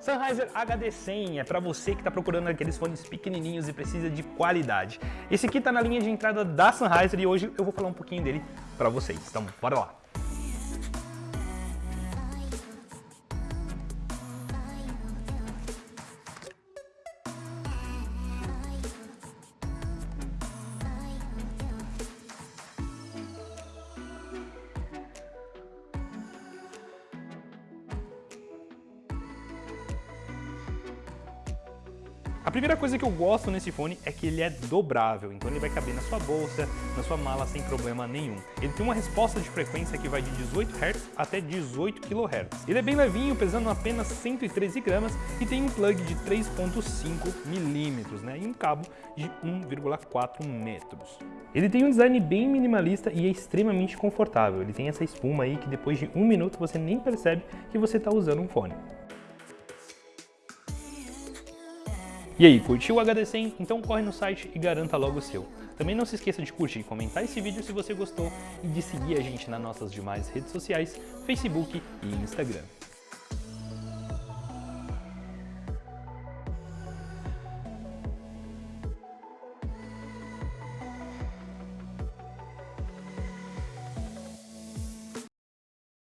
Sennheiser HD100 é para você que está procurando aqueles fones pequenininhos e precisa de qualidade. Esse aqui está na linha de entrada da Sennheiser e hoje eu vou falar um pouquinho dele para vocês. Então, bora lá! A primeira coisa que eu gosto nesse fone é que ele é dobrável, então ele vai caber na sua bolsa, na sua mala sem problema nenhum. Ele tem uma resposta de frequência que vai de 18 Hz até 18 kHz. Ele é bem levinho, pesando apenas 113 gramas e tem um plug de 3.5 milímetros, né, e um cabo de 1,4 metros. Ele tem um design bem minimalista e é extremamente confortável. Ele tem essa espuma aí que depois de um minuto você nem percebe que você está usando um fone. E aí, curtiu o HD100? Então corre no site e garanta logo o seu. Também não se esqueça de curtir e comentar esse vídeo se você gostou e de seguir a gente nas nossas demais redes sociais, Facebook e Instagram.